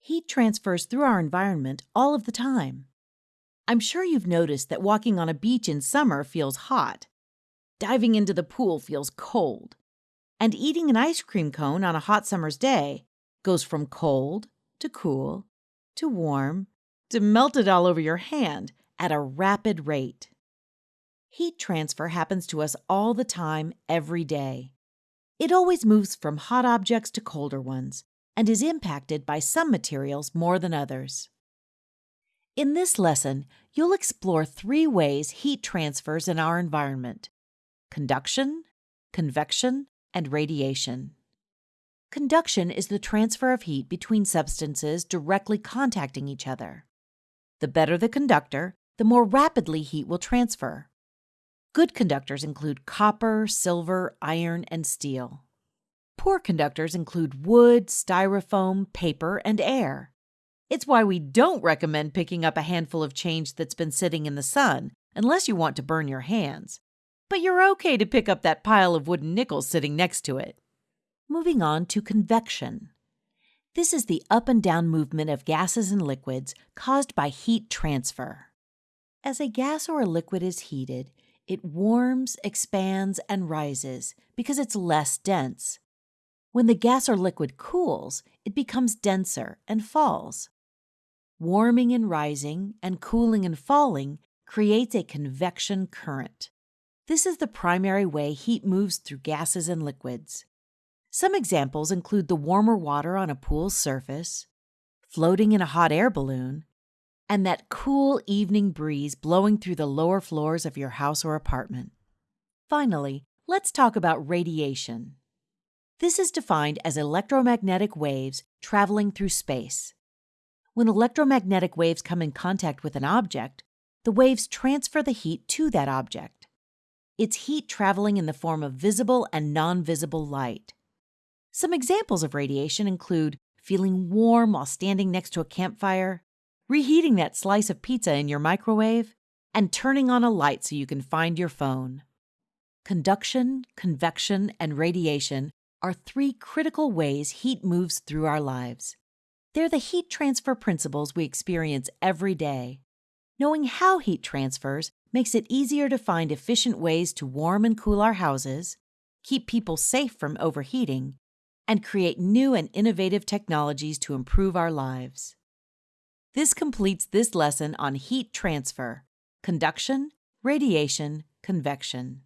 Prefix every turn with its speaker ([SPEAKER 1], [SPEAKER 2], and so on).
[SPEAKER 1] Heat transfers through our environment all of the time. I'm sure you've noticed that walking on a beach in summer feels hot, diving into the pool feels cold, and eating an ice cream cone on a hot summer's day goes from cold to cool to warm to melted all over your hand at a rapid rate. Heat transfer happens to us all the time, every day. It always moves from hot objects to colder ones and is impacted by some materials more than others. In this lesson, you'll explore three ways heat transfers in our environment conduction, convection, and radiation. Conduction is the transfer of heat between substances directly contacting each other. The better the conductor, the more rapidly heat will transfer. Good conductors include copper, silver, iron, and steel. Poor conductors include wood, styrofoam, paper, and air. It's why we don't recommend picking up a handful of change that's been sitting in the sun unless you want to burn your hands. But you're okay to pick up that pile of wooden nickels sitting next to it. Moving on to convection. This is the up and down movement of gases and liquids caused by heat transfer. As a gas or a liquid is heated, it warms, expands, and rises because it's less dense. When the gas or liquid cools, it becomes denser and falls. Warming and rising and cooling and falling creates a convection current. This is the primary way heat moves through gases and liquids. Some examples include the warmer water on a pool's surface, floating in a hot air balloon, and that cool evening breeze blowing through the lower floors of your house or apartment. Finally, let's talk about radiation. This is defined as electromagnetic waves traveling through space. When electromagnetic waves come in contact with an object, the waves transfer the heat to that object. It's heat traveling in the form of visible and non visible light. Some examples of radiation include feeling warm while standing next to a campfire, reheating that slice of pizza in your microwave, and turning on a light so you can find your phone. Conduction, convection, and radiation are three critical ways heat moves through our lives. They're the heat transfer principles we experience every day. Knowing how heat transfers makes it easier to find efficient ways to warm and cool our houses, keep people safe from overheating, and create new and innovative technologies to improve our lives. This completes this lesson on heat transfer, conduction, radiation, convection.